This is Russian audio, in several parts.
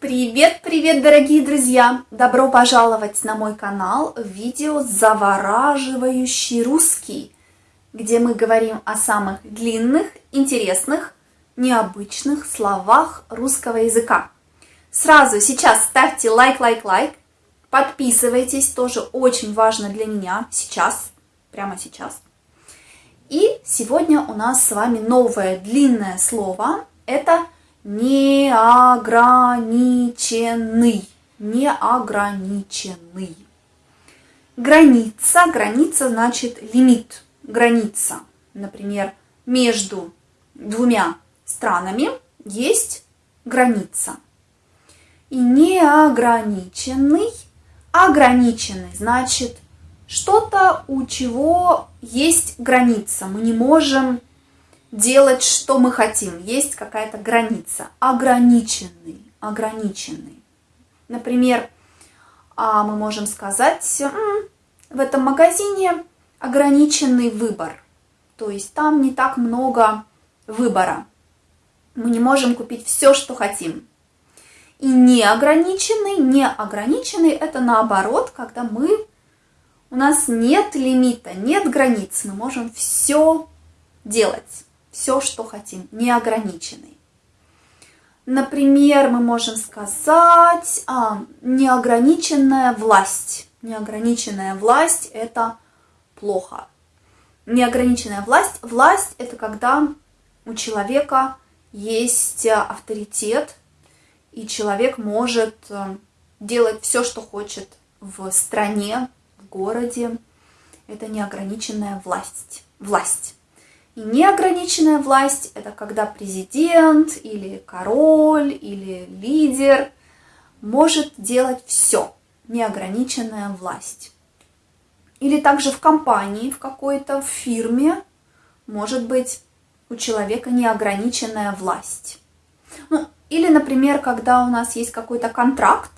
Привет, привет, дорогие друзья! Добро пожаловать на мой канал видео «Завораживающий русский», где мы говорим о самых длинных, интересных, необычных словах русского языка. Сразу сейчас ставьте лайк, лайк, лайк, подписывайтесь, тоже очень важно для меня сейчас, прямо сейчас. И сегодня у нас с вами новое длинное слово, это неограниченный, неограниченный. Граница, граница значит лимит, граница. Например, между двумя странами есть граница. И неограниченный, ограниченный значит что-то, у чего есть граница. Мы не можем делать, что мы хотим. Есть какая-то граница. Ограниченный, ограниченный. Например, а, мы можем сказать, в этом магазине ограниченный выбор. То есть там не так много выбора. Мы не можем купить все, что хотим. И неограниченный, неограниченный это наоборот, когда мы, у нас нет лимита, нет границ, мы можем все делать все, что хотим, неограниченный. Например, мы можем сказать а, неограниченная власть. Неограниченная власть – это плохо. Неограниченная власть. Власть – это когда у человека есть авторитет, и человек может э, делать все, что хочет в стране, в городе. Это неограниченная власть. власть. И неограниченная власть – это когда президент или король или лидер может делать все. Неограниченная власть. Или также в компании, в какой-то фирме может быть у человека неограниченная власть. Ну, или, например, когда у нас есть какой-то контракт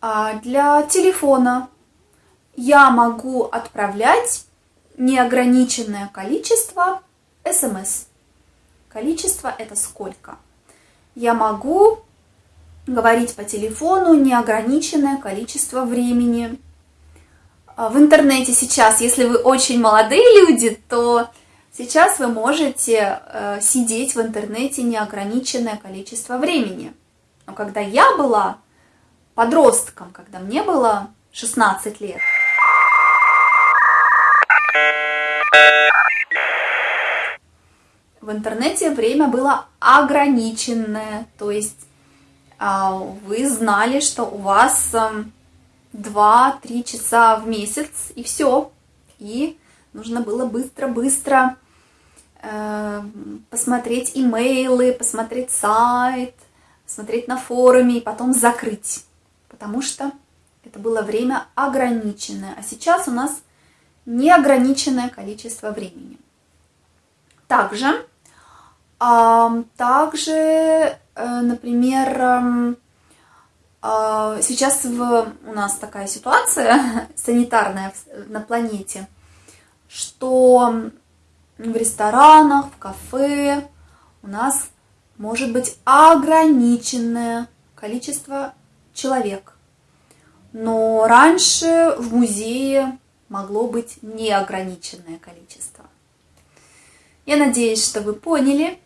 а, для телефона, я могу отправлять неограниченное количество смс. Количество это сколько? Я могу говорить по телефону неограниченное количество времени. А в интернете сейчас, если вы очень молодые люди, то сейчас вы можете э, сидеть в интернете неограниченное количество времени. Но когда я была подростком, когда мне было 16 лет, в интернете время было ограниченное, то есть а, вы знали, что у вас 2-3 часа в месяц и все. И нужно было быстро-быстро э, посмотреть имейлы, посмотреть сайт, посмотреть на форуме и потом закрыть. Потому что это было время ограниченное. А сейчас у нас неограниченное количество времени. Также также, э, например, а, сейчас в, у нас такая ситуация санитарная на планете, что в ресторанах, в кафе у нас может быть ограниченное количество человек. Но раньше в музее могло быть неограниченное количество. Я надеюсь, что вы поняли,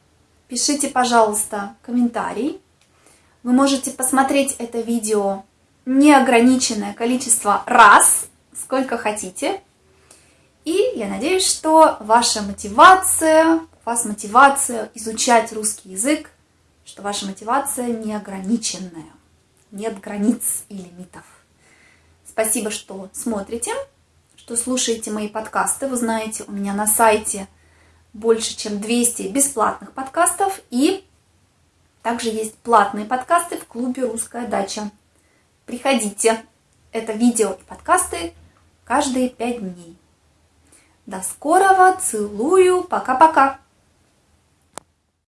Пишите, пожалуйста, комментарий. Вы можете посмотреть это видео неограниченное количество раз, сколько хотите. И я надеюсь, что ваша мотивация, у вас мотивация изучать русский язык, что ваша мотивация неограниченная, нет границ и лимитов. Спасибо, что смотрите, что слушаете мои подкасты. Вы знаете, у меня на сайте больше, чем 200 бесплатных подкастов и также есть платные подкасты в клубе «Русская дача». Приходите. Это видео и подкасты каждые 5 дней. До скорого. Целую. Пока-пока.